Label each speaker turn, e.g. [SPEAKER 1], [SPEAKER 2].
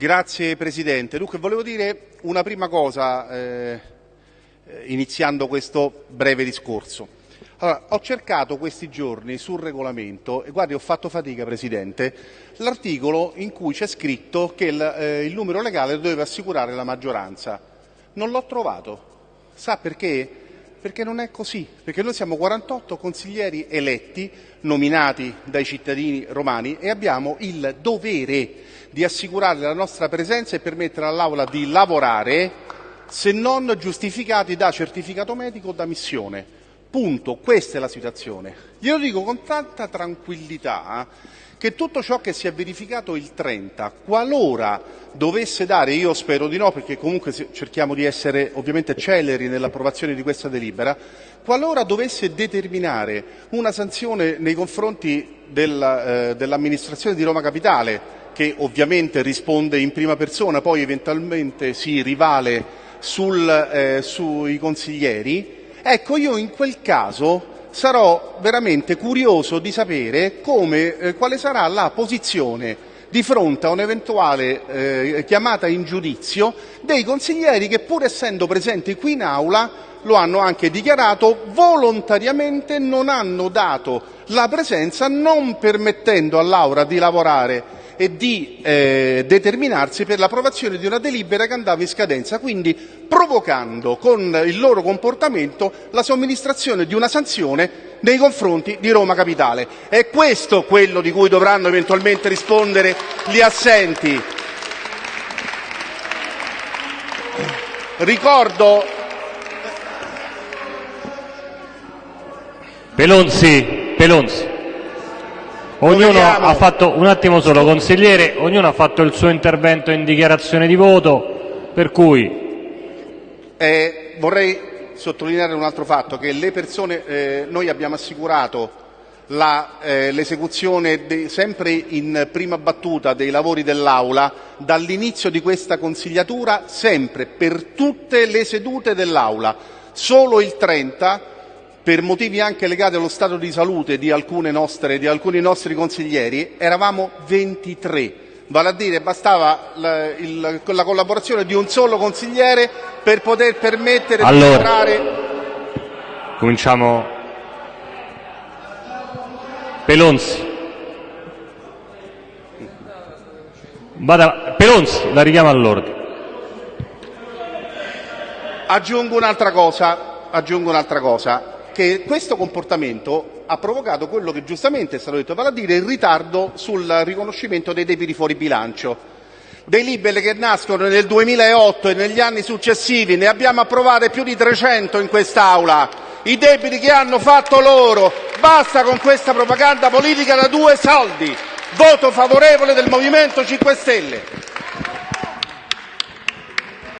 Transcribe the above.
[SPEAKER 1] Grazie Presidente. Dunque volevo dire una prima cosa eh, iniziando questo breve discorso. Allora, ho cercato questi giorni sul regolamento, e guardi ho fatto fatica Presidente, l'articolo in cui c'è scritto che il, eh, il numero legale doveva assicurare la maggioranza. Non l'ho trovato. Sa perché? Perché non è così, perché noi siamo 48 consiglieri eletti, nominati dai cittadini romani e abbiamo il dovere di assicurare la nostra presenza e permettere all'Aula di lavorare se non giustificati da certificato medico o da missione. Punto, questa è la situazione. Glielo dico con tanta tranquillità che tutto ciò che si è verificato il 30, qualora dovesse dare, io spero di no perché comunque cerchiamo di essere ovviamente celeri nell'approvazione di questa delibera, qualora dovesse determinare una sanzione nei confronti del, eh, dell'amministrazione di Roma Capitale, che ovviamente risponde in prima persona, poi eventualmente si rivale sul, eh, sui consiglieri, ecco io in quel caso sarò veramente curioso di sapere come, eh, quale sarà la posizione di fronte a un'eventuale eh, chiamata in giudizio dei consiglieri che pur essendo presenti qui in aula lo hanno anche dichiarato volontariamente non hanno dato la presenza non permettendo all'Aula di lavorare e di eh, determinarsi per l'approvazione di una delibera che andava in scadenza, quindi provocando con il loro comportamento la somministrazione di una sanzione nei confronti di Roma Capitale. È questo quello di cui dovranno eventualmente rispondere gli assenti. Ricordo
[SPEAKER 2] Pelonzi, Pelonzi. Ognuno ha fatto, un attimo solo, consigliere, ognuno ha fatto il suo intervento in dichiarazione di voto, per cui...
[SPEAKER 1] Eh, vorrei sottolineare un altro fatto, che le persone, eh, noi abbiamo assicurato eh, l'esecuzione sempre in prima battuta dei lavori dell'Aula dall'inizio di questa consigliatura, sempre, per tutte le sedute dell'Aula. Solo il 30 per motivi anche legati allo stato di salute di, nostre, di alcuni nostri consiglieri, eravamo 23. Vale a dire bastava la, il, la collaborazione di un solo consigliere per poter permettere
[SPEAKER 2] allora,
[SPEAKER 1] di entrare.
[SPEAKER 2] Cominciamo. Pelonzi. Vada, Pelonzi, la richiama all'ordine.
[SPEAKER 1] Aggiungo un'altra cosa, aggiungo un'altra cosa che questo comportamento ha provocato quello che giustamente è stato detto, vale a dire il ritardo sul riconoscimento dei debiti fuori bilancio. Dei liberi che nascono nel 2008 e negli anni successivi ne abbiamo approvate più di 300 in quest'Aula. I debiti che hanno fatto loro. Basta con questa propaganda politica da due soldi. Voto favorevole del Movimento 5 Stelle.